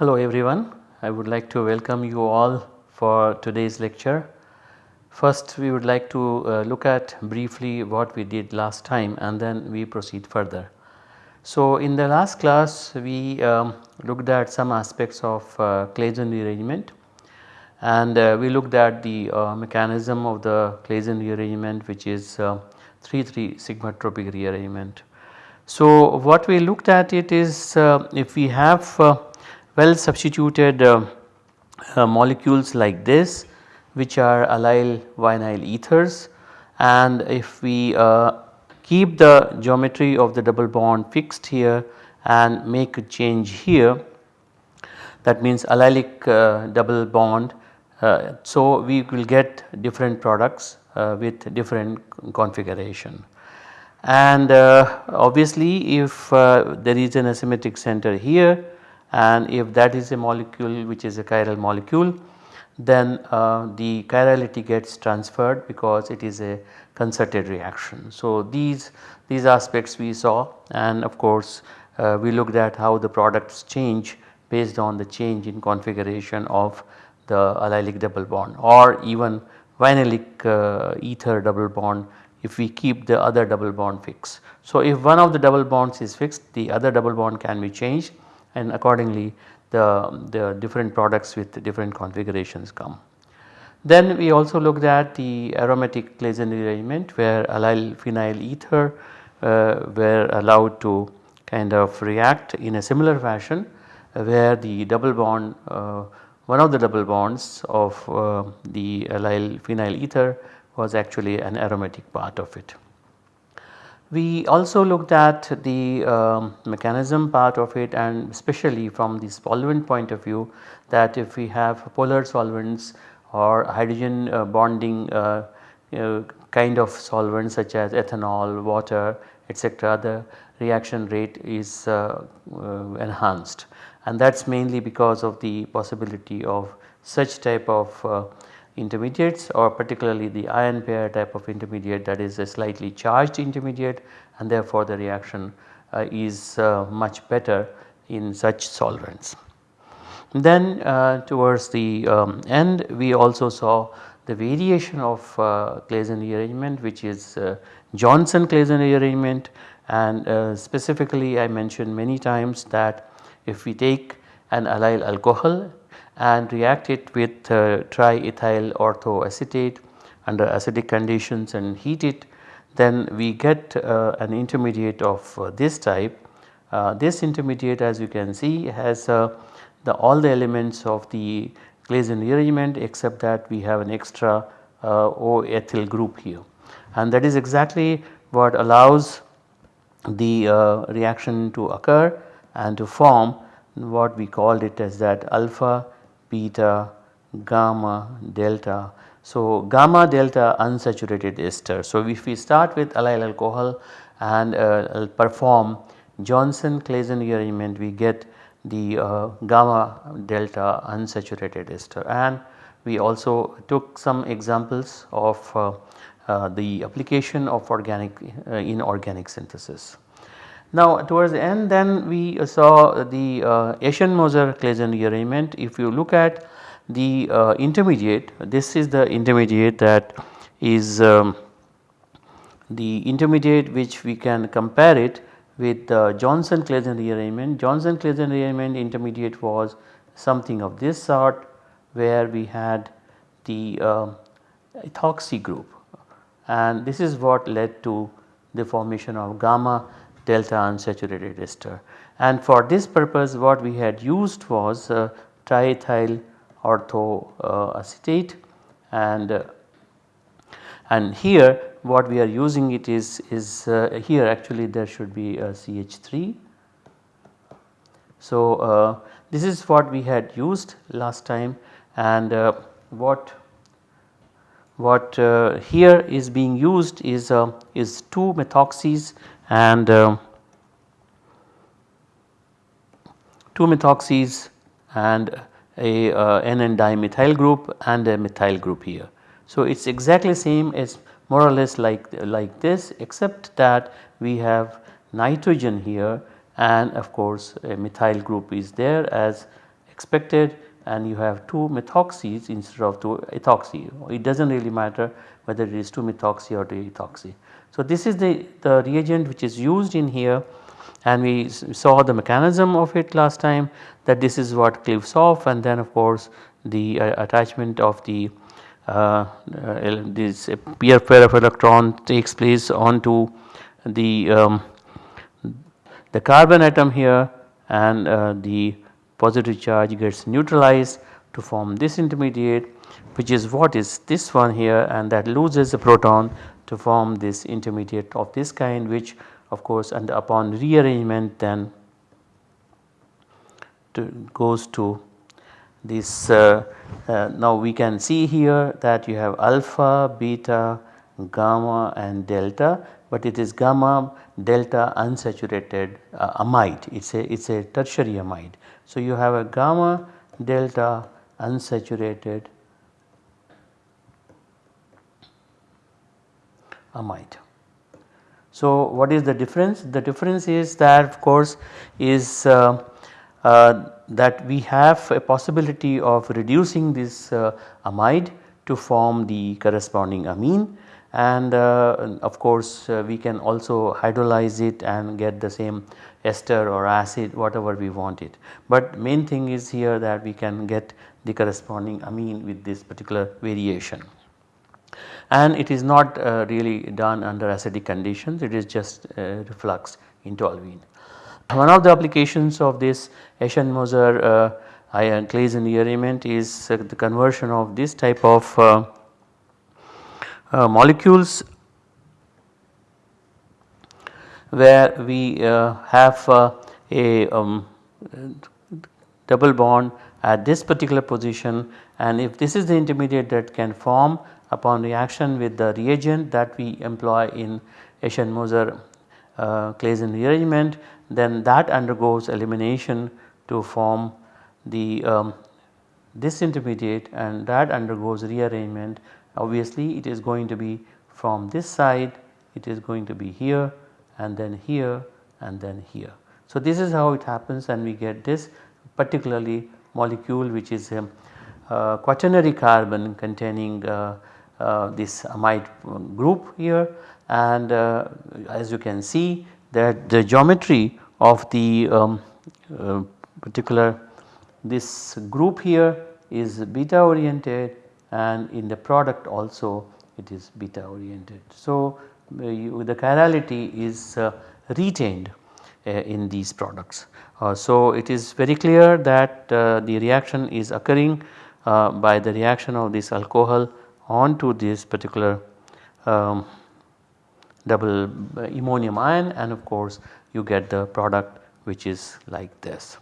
Hello everyone, I would like to welcome you all for today's lecture. First we would like to uh, look at briefly what we did last time and then we proceed further. So in the last class we um, looked at some aspects of uh, Claisen rearrangement and uh, we looked at the uh, mechanism of the Claisen rearrangement which is 3-3 uh, sigmatropic rearrangement. So what we looked at it is uh, if we have well substituted uh, uh, molecules like this which are allyl vinyl ethers and if we uh, keep the geometry of the double bond fixed here and make a change here that means allylic uh, double bond uh, so we will get different products uh, with different configuration. And obviously if there is an asymmetric center here and if that is a molecule which is a chiral molecule then uh, the chirality gets transferred because it is a concerted reaction. So these, these aspects we saw and of course uh, we looked at how the products change based on the change in configuration of the allylic double bond or even vinylic uh, ether double bond if we keep the other double bond fixed. So if one of the double bonds is fixed the other double bond can be changed and accordingly the, the different products with different configurations come. Then we also looked at the aromatic Claisen rearrangement where allyl phenyl ether uh, were allowed to kind of react in a similar fashion uh, where the double bond uh, one of the double bonds of uh, the allyl phenyl ether was actually an aromatic part of it. We also looked at the um, mechanism part of it and especially from the solvent point of view that if we have polar solvents or hydrogen uh, bonding uh, know, kind of solvents such as ethanol, water etc. the reaction rate is uh, uh enhanced and that is mainly because of the possibility of such type of uh, intermediates or particularly the ion pair type of intermediate that is a slightly charged intermediate and therefore the reaction uh, is uh, much better in such solvents. Then uh, towards the um, end we also saw the variation of uh, Claisen rearrangement which is uh, Johnson Claisen rearrangement and uh, specifically I mentioned many times that if we take an allyl alcohol and react it with uh, triethyl orthoacetate under acidic conditions and heat it then we get uh, an intermediate of uh, this type. Uh, this intermediate as you can see has uh, the all the elements of the Claisen rearrangement except that we have an extra uh, O ethyl group here and that is exactly what allows the reaction to occur and to form what we called it as that alpha beta, gamma, delta. So, gamma delta unsaturated ester. So, if we start with allyl alcohol and uh, perform Johnson Claisen rearrangement we get the uh, gamma delta unsaturated ester and we also took some examples of uh, uh the application of organic uh, inorganic synthesis. Now towards the end then we saw the uh, Eschenmoser Claisen rearrangement. If you look at the uh, intermediate, this is the intermediate that is um, the intermediate which we can compare it with uh, Johnson Claisen rearrangement. Johnson Claisen rearrangement intermediate was something of this sort where we had the uh, ethoxy group and this is what led to the formation of gamma delta unsaturated ester. And for this purpose what we had used was uh, triethyl orthoacetate and uh, and here what we are using it is is uh, here actually there should be a CH3. So uh, this is what we had used last time and uh, what what uh, here is being used is is two methoxys and uh, 2 methoxys and a uh, NN dimethyl group and a methyl group here. So, it is exactly same as more or less like, like this except that we have nitrogen here and of course a methyl group is there as expected and you have 2 methoxys instead of 2 ethoxy. It does not really matter whether it is 2 methoxy or 2 ethoxy. So, this is the, the reagent which is used in here and we saw the mechanism of it last time that this is what cleaves off and then of course the uh, attachment of the uh, uh, this pair of electron takes place onto the um, the carbon atom here and uh, the positive charge gets neutralized to form this intermediate which is what is this one here and that loses a proton to form this intermediate of this kind which of course and upon rearrangement then to goes to this uh, uh, now we can see here that you have alpha, beta, gamma and delta but it is gamma delta unsaturated uh, amide it is a it is a tertiary amide. So, you have a gamma delta unsaturated amide. So, what is the difference? The difference is that of course is uh, uh, that we have a possibility of reducing this uh, amide to form the corresponding amine and uh, of course uh, we can also hydrolyze it and get the same ester or acid whatever we want it. But main thing is here that we can get the corresponding amine with this particular variation and it is not uh, really done under acidic conditions it is just uh, refluxed into olivine. One of the applications of this Eschenmoser uh, ion Claisen rearrangement is uh, the conversion of this type of uh, uh, molecules where we have a um, double bond at this particular position and if this is the intermediate that can form upon reaction with the reagent that we employ in Eschenmoser uh, Claisen rearrangement then that undergoes elimination to form the um, this intermediate and that undergoes rearrangement obviously it is going to be from this side it is going to be here and then here and then here. So, this is how it happens and we get this particularly molecule which is uh, quaternary carbon containing uh, uh, this amide group here and uh, as you can see that the geometry of the um, uh, particular this group here is beta oriented and in the product also it is beta oriented. So, uh, you, the chirality is uh, retained uh, in these products. Uh, so, it is very clear that uh, the reaction is occurring uh, by the reaction of this alcohol onto this particular um, double ammonium ion and of course you get the product which is like this.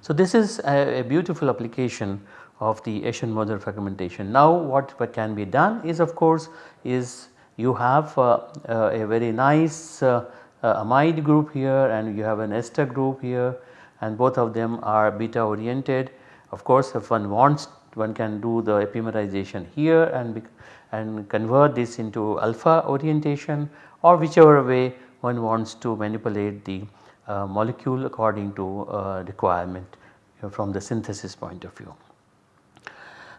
So, this is a, a beautiful application of the Eschenmoser fragmentation. Now what, what can be done is of course is you have uh, uh, a very nice uh, uh, amide group here and you have an ester group here and both of them are beta oriented. Of course if one wants one can do the epimerization here and, and convert this into alpha orientation or whichever way one wants to manipulate the uh, molecule according to uh, requirement from the synthesis point of view.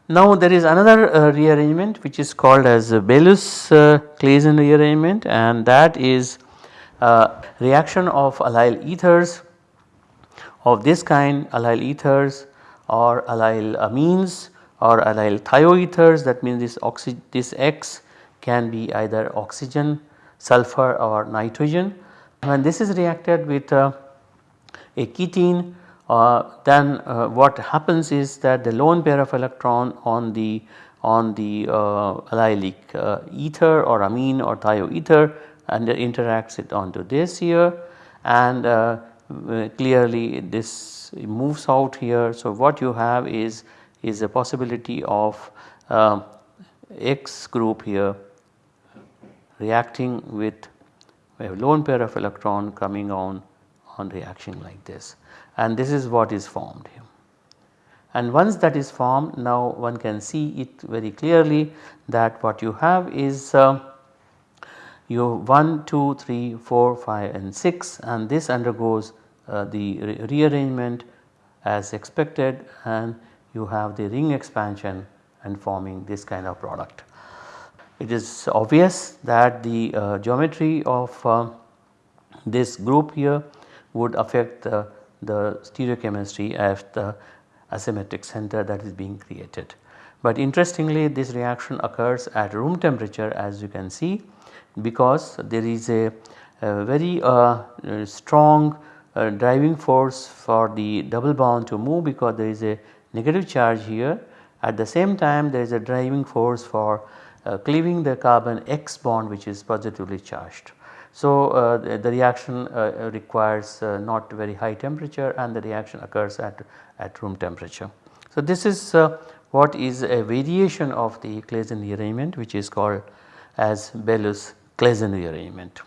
Now there is another uh, rearrangement which is called as Bellus uh, rearrangement and that is uh, reaction of allyl ethers of this kind allyl ethers or allyl amines or allyl thioethers that means this this X can be either oxygen, sulfur or nitrogen. When this is reacted with uh, a ketene uh, then uh, what happens is that the lone pair of electron on the on the uh, allylic uh, ether or amine or thioether and interacts it onto this here and uh, clearly this moves out here. So, what you have is is a possibility of uh, X group here reacting with a lone pair of electron coming on on reaction like this and this is what is formed here. And once that is formed now one can see it very clearly that what you have is uh, you 1, 2, 3, 4, 5 and 6 and this undergoes the re rearrangement as expected and you have the ring expansion and forming this kind of product. It is obvious that the uh, geometry of uh, this group here would affect the, the stereochemistry of the asymmetric center that is being created. But interestingly this reaction occurs at room temperature as you can see because there is a, a very uh, strong uh, driving force for the double bond to move because there is a negative charge here. At the same time there is a driving force for uh, cleaving the carbon X bond which is positively charged. So, uh, the, the, reaction uh, requires uh, not very high temperature and the reaction occurs at, at room temperature. So, this is uh, what is a variation of the Claisen rearrangement which is called as Bellus Claisen rearrangement.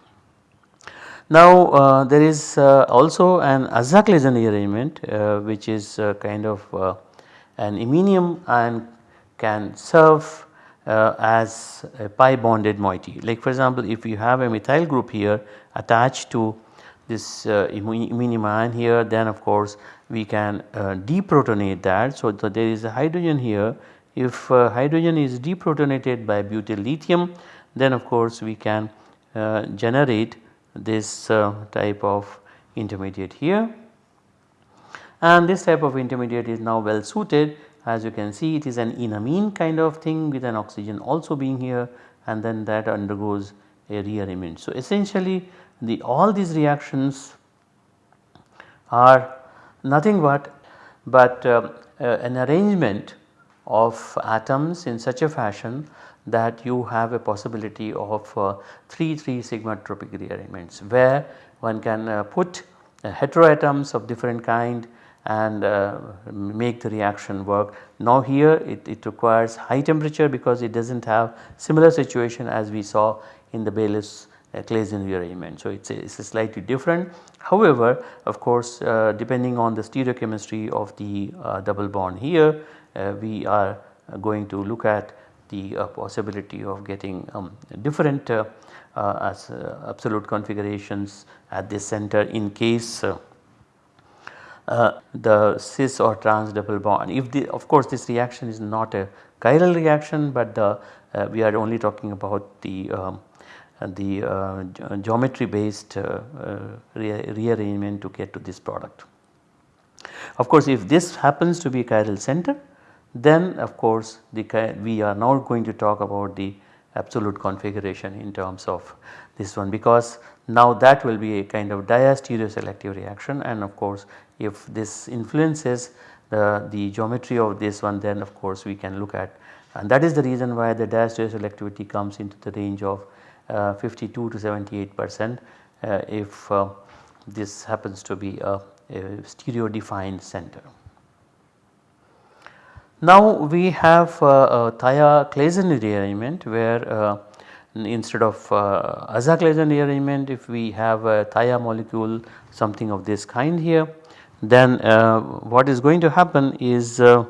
Now uh, there is uh, also an Aza-Claisen rearrangement uh, which is uh, kind of uh, an iminium and can serve uh, as a pi bonded moiety. Like for example, if you have a methyl group here attached to this iminium ion here then of course we can deprotonate that. So, there is a hydrogen here if hydrogen is deprotonated by butyl lithium then of course we can generate this uh, type of intermediate here and this type of intermediate is now well suited as you can see it is an enamine kind of thing with an oxygen also being here and then that undergoes a rearrangement. So, essentially the all these reactions are nothing but but uh, uh, an arrangement of atoms in such a fashion that you have a possibility of uh, 3 3 sigma tropic rearrangements where one can uh, put uh, heteroatoms of different kind and uh, make the reaction work. Now here it, it, requires high temperature because it does not have similar situation as we saw in the Bellus uh, Claisen rearrangement. So, it is slightly different. However, of course uh, depending on the stereochemistry of the uh, double bond here we are going to look at the uh, possibility of getting um, different uh, uh, as absolute configurations at this center in case uh, the cis or trans double bond. If the of course this reaction is not a chiral reaction but the uh, we are only talking about the um, the uh, geometry based re rearrangement to get to this product. Of course if this happens to be a chiral center then of course the we are now going to talk about the absolute configuration in terms of this one because now that will be a kind of diastereoselective reaction and of course if this influences the, the geometry of this one then of course we can look at and that is the reason why the diastereoselectivity comes into the range of uh, 52 to 78 percent uh, if uh, this happens to be a, a stereo defined center. Now we have uh, a Thia-Claisen rearrangement where uh, instead of uh, Aza-Claisen rearrangement if we have a thia molecule something of this kind here then uh, what is going to happen is uh,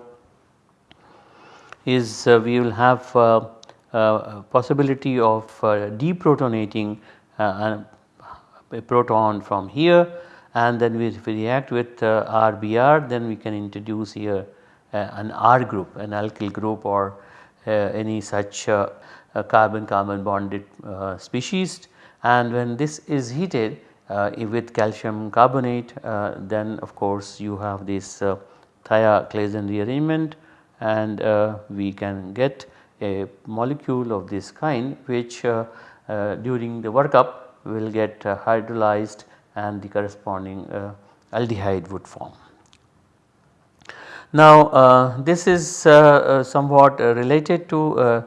is uh, we will have possibility of deprotonating a proton from here and then we, if we react with RBr then we can introduce here uh, an R group an alkyl group or uh, any such uh, carbon carbon bonded species and when this is heated with calcium carbonate then of course you have this uh, Thia-Claisen rearrangement and we can get a molecule of this kind which uh, uh, during the workup will get uh, hydrolyzed and the corresponding aldehyde would form. Now uh, this is uh, uh somewhat uh, related to uh,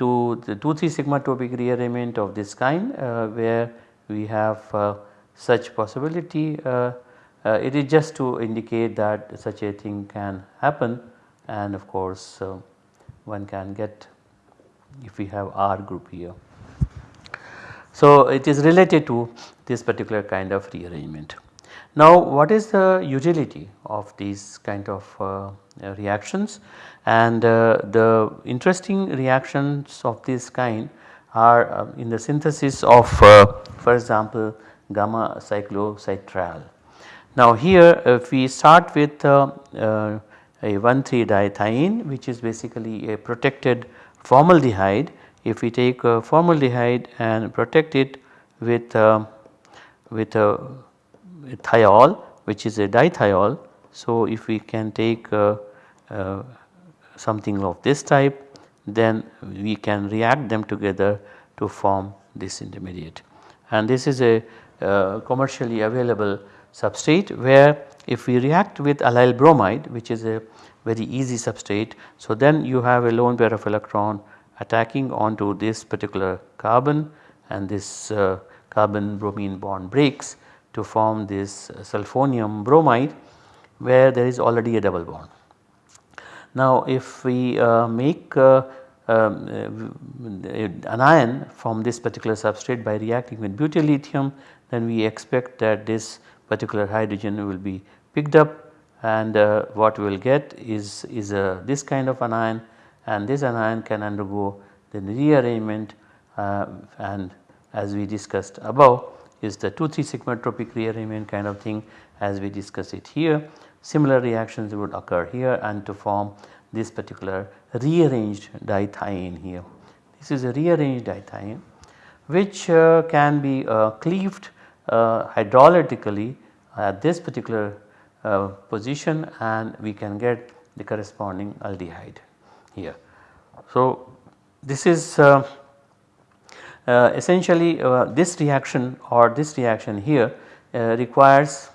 to the 2 3 sigmatropic rearrangement of this kind where we have such possibility it is just to indicate that such a thing can happen and of course one can get if we have R group here. So it is related to this particular kind of rearrangement. Now what is the utility of these kind of uh, reactions and uh, the interesting reactions of this kind are uh, in the synthesis of uh, for example gamma cyclocitral. Now here if we start with uh, uh, a 1,3 dithiane which is basically a protected formaldehyde if we take formaldehyde and protect it with with a thiol which is a dithiol. So if we can take uh, uh, something of this type then we can react them together to form this intermediate. And this is a uh, commercially available substrate where if we react with allyl bromide which is a very easy substrate. So then you have a lone pair of electron attacking onto this particular carbon and this uh, carbon bromine bond breaks to form this sulfonium bromide where there is already a double bond. Now if we uh, make uh, um, uh, an ion from this particular substrate by reacting with butyl lithium then we expect that this particular hydrogen will be picked up and uh, what we will get is, is a, this kind of an ion and this anion can undergo the rearrangement uh, and as we discussed above is the 2 3 sigma tropic rearrangement kind of thing as we discuss it here. Similar reactions would occur here and to form this particular rearranged dithiane here. This is a rearranged dithiane which uh, can be uh, cleaved uh, hydrolytically at this particular uh, position and we can get the corresponding aldehyde here. So, this is uh, essentially uh, this reaction or this reaction here uh, requires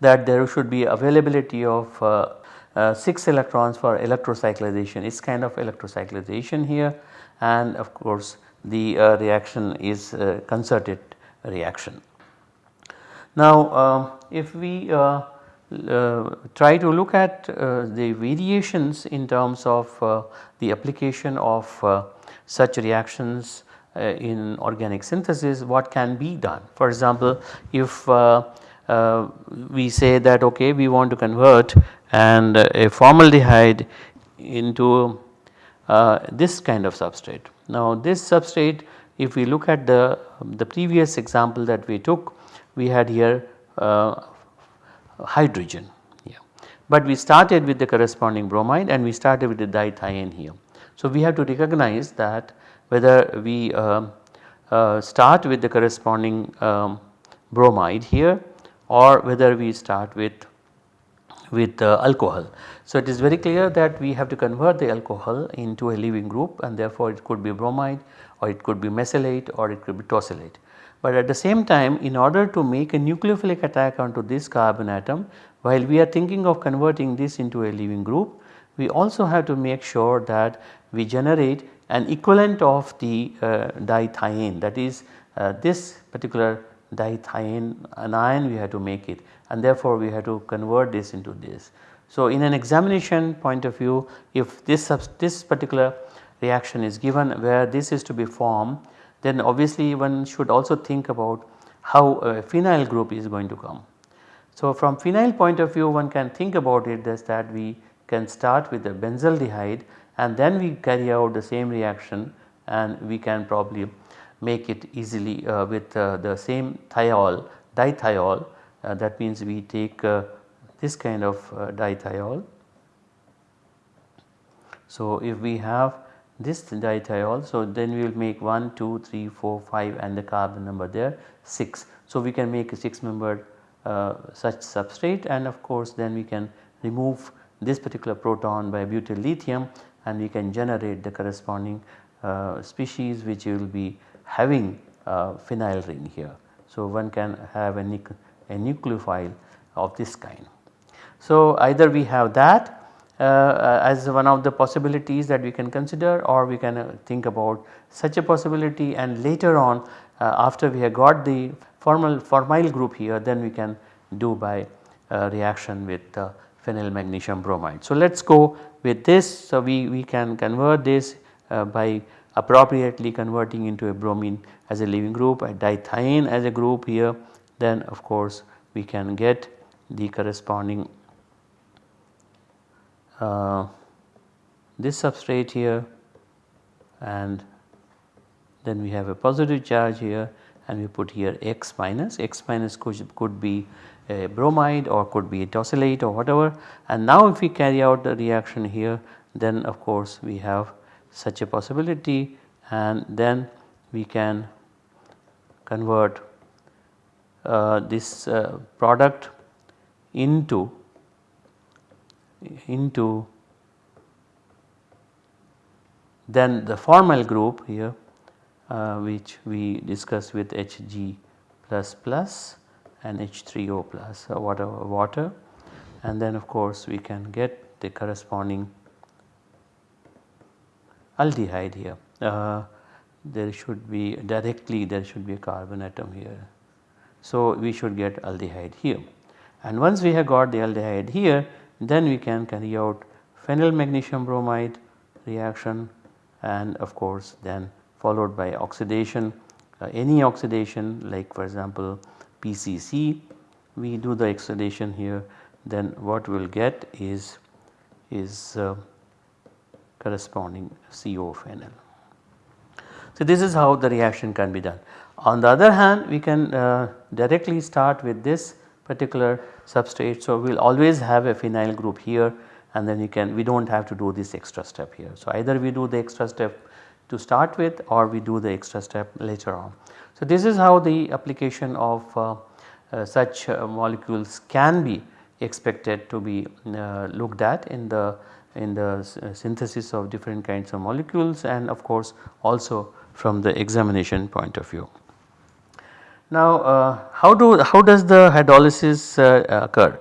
that there should be availability of uh, uh, 6 electrons for electrocyclization it is kind of electrocyclization here and of course the uh, reaction is concerted reaction. Now um, if we try to look at the variations in terms of the application of such reactions uh, in organic synthesis what can be done. For example, if uh, uh, we say that okay we want to convert and a formaldehyde into this kind of substrate. Now this substrate if we look at the, the previous example that we took we had here uh, hydrogen. But we started with the corresponding bromide and we started with the dithiane here. So we have to recognize that whether we uh, uh, start with the corresponding um, bromide here or whether we start with with uh, alcohol. So it is very clear that we have to convert the alcohol into a leaving group and therefore it could be bromide or it could be mesylate or it could be tosylate. But at the same time in order to make a nucleophilic attack onto this carbon atom while we are thinking of converting this into a leaving group we also have to make sure that we generate an equivalent of the uh, dithiane that is uh, this particular dithiane anion we have to make it and therefore we have to convert this into this. So in an examination point of view if this this particular reaction is given where this is to be formed then obviously one should also think about how a phenyl group is going to come. So from phenyl point of view one can think about it as that we can start with the benzaldehyde and then we carry out the same reaction and we can probably make it easily uh, with uh, the same thiol dithiol uh, that means we take uh, this kind of uh, dithiol. So if we have this dithiol so then we will make 1 2 3 4 5 and the carbon number there 6. So we can make a 6 membered uh, such substrate and of course then we can remove this particular proton by butyl lithium and we can generate the corresponding uh, species which will be having a phenyl ring here. So, one can have a, a nucleophile of this kind. So, either we have that uh, as one of the possibilities that we can consider or we can uh, think about such a possibility and later on uh, after we have got the formal formyl group here then we can do by uh, reaction with phenyl magnesium bromide. So, let us go with this. So, we, we can convert this uh, by appropriately converting into a bromine as a leaving group, a dithiane as a group here then of course we can get the corresponding uh, this substrate here and then we have a positive charge here and we put here x minus, x minus could, could be a bromide or could be a tosylate or whatever. And now if we carry out the reaction here then of course we have such a possibility. And then we can convert uh, this uh, product into into then the formyl group here uh, which we discuss with Hg plus plus and H3O plus uh, water water and then of course we can get the corresponding aldehyde here. Uh, there should be directly there should be a carbon atom here. So, we should get aldehyde here and once we have got the aldehyde here then we can carry out phenyl magnesium bromide reaction and of course then followed by oxidation uh, any oxidation like for example PCC we do the oxidation here then what we will get is is uh, corresponding CO phenyl. So, this is how the reaction can be done. On the other hand we can uh, directly start with this particular substrate. So, we will always have a phenyl group here and then you can we do not have to do this extra step here. So, either we do the extra step to start with or we do the extra step later on. So, this is how the application of uh, uh, such uh, molecules can be expected to be uh, looked at in the in the uh, synthesis of different kinds of molecules and of course also from the examination point of view. Now uh, how do how does the hydrolysis occur?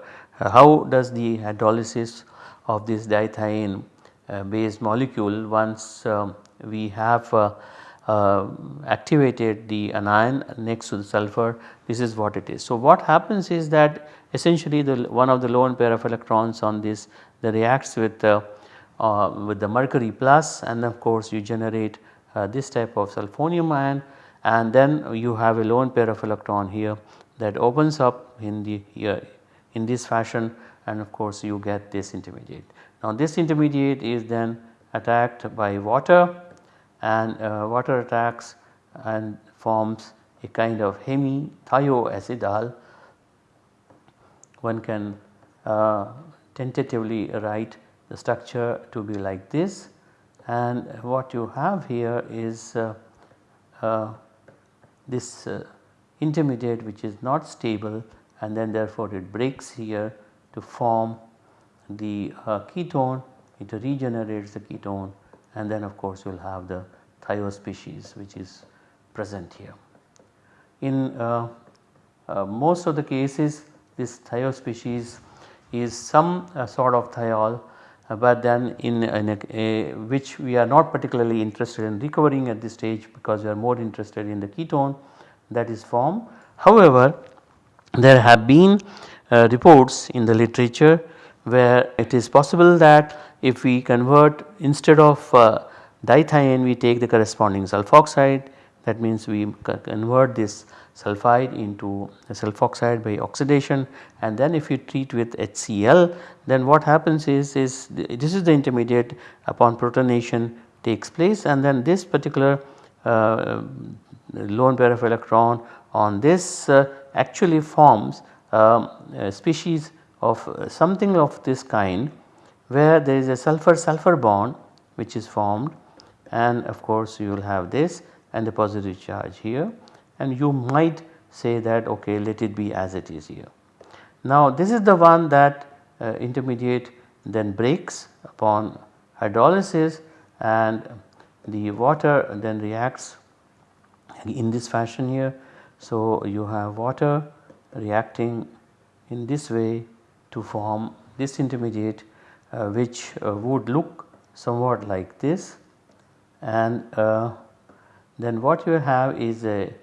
How does the hydrolysis of this dithiane based molecule once um, we have uh, uh, activated the anion next to the sulfur this is what it is. So what happens is that essentially the one of the lone pair of electrons on this that reacts with with the mercury plus and of course you generate this type of sulfonium ion and then you have a lone pair of electron here that opens up in the here in this fashion and of course you get this intermediate. Now this intermediate is then attacked by water and uh, water attacks and forms a kind of hemi-thioacetal. One can uh, tentatively write the structure to be like this and what you have here is uh, uh this uh, intermediate which is not stable and then therefore it breaks here to form the uh, ketone it regenerates the ketone and then of course you will have the thio species which is present here. In uh, uh, most of the cases this thio species is some uh, sort of thiol uh, but then in, in a, a, which we are not particularly interested in recovering at this stage because we are more interested in the ketone that is formed. However, there have been uh, reports in the literature where it is possible that if we convert instead of uh, we take the corresponding sulfoxide. That means we convert this sulphide into sulfoxide by oxidation. And then if you treat with HCl then what happens is, is this is the intermediate upon protonation takes place. And then this particular uh, lone pair of electron on this uh, actually forms um, a species of uh, something of this kind where there is a sulfur sulfur bond which is formed and of course you will have this and the positive charge here and you might say that okay let it be as it is here. Now this is the one that uh, intermediate then breaks upon hydrolysis and the water then reacts in this fashion here. So you have water reacting in this way to form this intermediate uh, which uh, would look somewhat like this. And uh, then what you have is a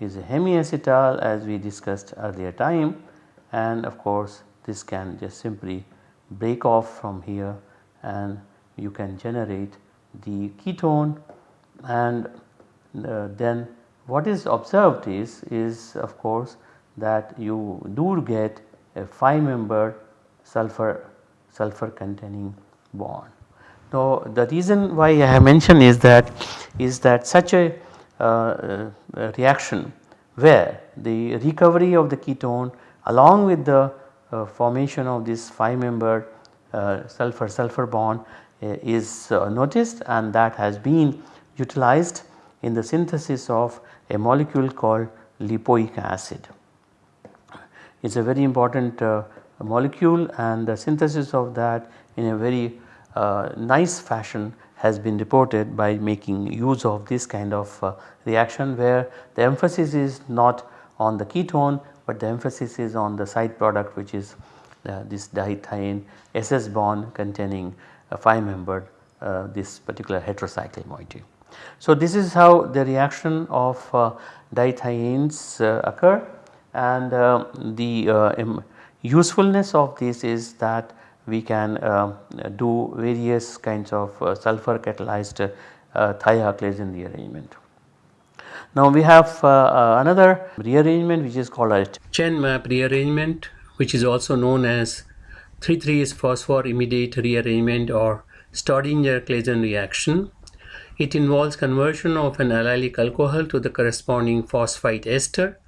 is a hemiacetal as we discussed earlier time. And of course this can just simply break off from here and you can generate the ketone. And uh, then what is observed is, is of course that you do get a 5 member sulfur sulfur containing bond. Now the reason why I have mentioned is that is that such a uh, uh, reaction where the recovery of the ketone along with the uh, formation of this 5 member uh, sulfur sulfur bond uh, is noticed and that has been utilized in the synthesis of a molecule called lipoic acid. Is a very important molecule and the synthesis of that in a very nice fashion has been reported by making use of this kind of uh, reaction where the emphasis is not on the ketone but the emphasis is on the side product which is uh, this dithiane SS bond containing a 5 membered uh, this particular heterocycle moiety. So this is how the reaction of uh, uh, occur and uh, the uh, usefulness of this is that we can do various kinds of sulfur catalyzed uh, thia-Claisen rearrangement. Now we have uh, uh, another rearrangement which is called a Chen-Mapp rearrangement which is also known as 3,3 phosphorimidate rearrangement or Staudinger-Claisen reaction. It involves conversion of an allylic alcohol to the corresponding phosphite ester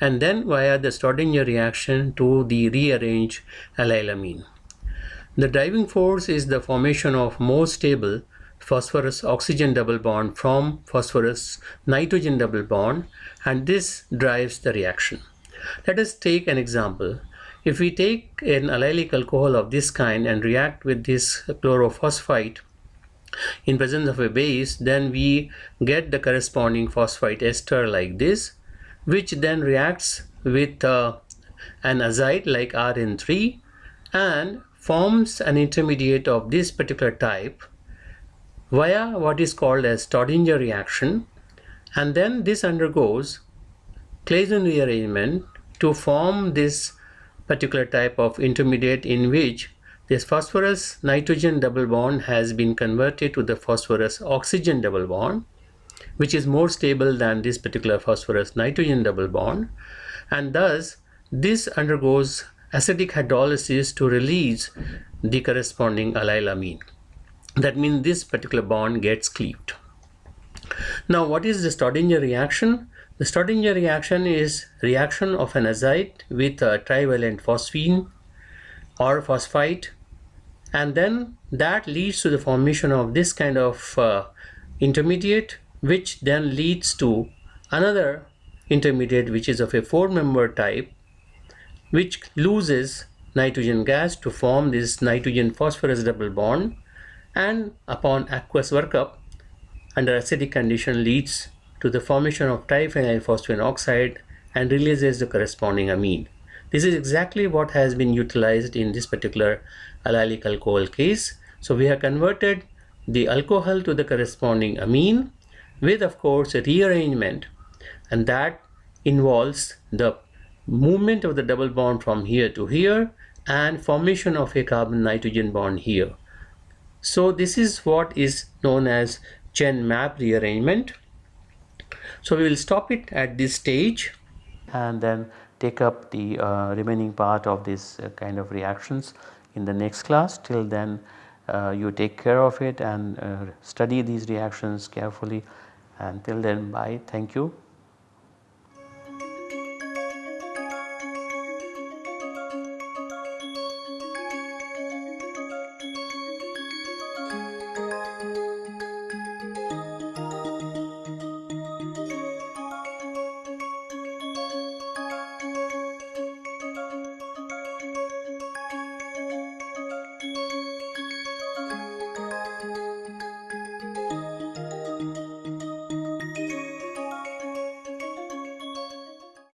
and then via the Staudinger reaction to the rearranged allylamine. The driving force is the formation of more stable phosphorus oxygen double bond from phosphorus nitrogen double bond and this drives the reaction. Let us take an example. If we take an allylic alcohol of this kind and react with this chlorophosphite in presence of a base then we get the corresponding phosphite ester like this which then reacts with uh, an azide like RN3 and forms an intermediate of this particular type via what is called as Staudinger reaction. And then this undergoes Claisen rearrangement to form this particular type of intermediate in which this phosphorus nitrogen double bond has been converted to the phosphorus oxygen double bond which is more stable than this particular phosphorus nitrogen double bond and thus this undergoes acidic hydrolysis to release the corresponding allylamine that means this particular bond gets cleaved. Now what is the Staudinger reaction? The Staudinger reaction is reaction of an azide with a trivalent phosphine or phosphite and then that leads to the formation of this kind of uh, intermediate which then leads to another intermediate which is of a four member type which loses nitrogen gas to form this nitrogen phosphorus double bond and upon aqueous workup under acidic condition leads to the formation of triphenyl phosphine oxide and releases the corresponding amine. This is exactly what has been utilized in this particular allylic alcohol case. So we have converted the alcohol to the corresponding amine with of course a rearrangement and that involves the movement of the double bond from here to here and formation of a carbon nitrogen bond here. So this is what is known as Chen-Mapp rearrangement. So we will stop it at this stage and then take up the uh, remaining part of this uh, kind of reactions in the next class. Till then uh, you take care of it and uh, study these reactions carefully and till then bye thank you.